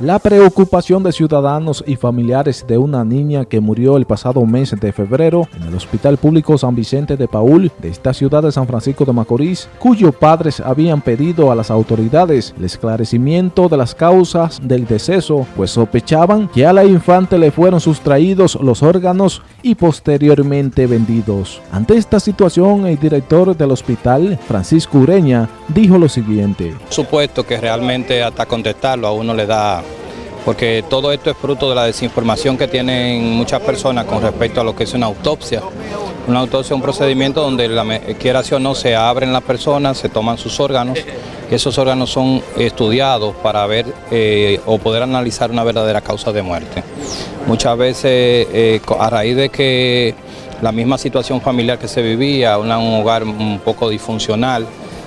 La preocupación de ciudadanos y familiares de una niña que murió el pasado mes de febrero en el Hospital Público San Vicente de Paul de esta ciudad de San Francisco de Macorís, cuyos padres habían pedido a las autoridades el esclarecimiento de las causas del deceso, pues sospechaban que a la infante le fueron sustraídos los órganos y posteriormente vendidos. Ante esta situación, el director del hospital, Francisco Ureña, dijo lo siguiente. Supuesto que realmente hasta contestarlo a uno le da porque todo esto es fruto de la desinformación que tienen muchas personas con respecto a lo que es una autopsia. Una autopsia es un procedimiento donde, la, quiera o no, se abren las personas, se toman sus órganos, esos órganos son estudiados para ver eh, o poder analizar una verdadera causa de muerte. Muchas veces, eh, a raíz de que la misma situación familiar que se vivía, un hogar un poco disfuncional,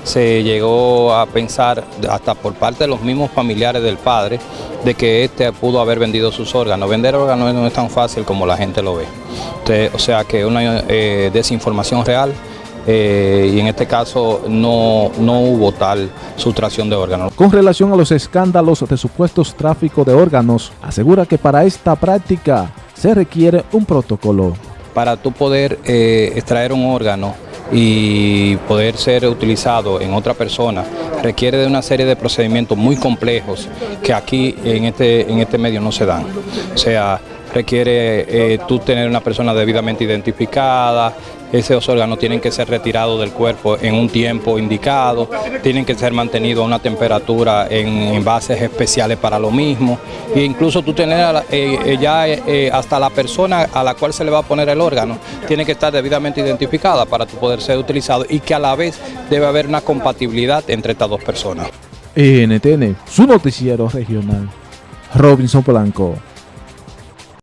se llegó a pensar, hasta por parte de los mismos familiares del padre, de que éste pudo haber vendido sus órganos. Vender órganos no es tan fácil como la gente lo ve. o sea que una eh, desinformación real eh, y en este caso no, no hubo tal sustracción de órganos. Con relación a los escándalos de supuestos tráfico de órganos, asegura que para esta práctica se requiere un protocolo. Para tú poder eh, extraer un órgano y poder ser utilizado en otra persona requiere de una serie de procedimientos muy complejos que aquí en este, en este medio no se dan. O sea, requiere eh, tú tener una persona debidamente identificada, esos órganos tienen que ser retirados del cuerpo en un tiempo indicado, tienen que ser mantenidos a una temperatura en envases especiales para lo mismo, e incluso tú tener eh, eh, ya hasta la persona a la cual se le va a poner el órgano, tiene que estar debidamente identificada para poder ser utilizado y que a la vez debe haber una compatibilidad entre estas dos personas. NTN, su noticiero regional, Robinson Polanco.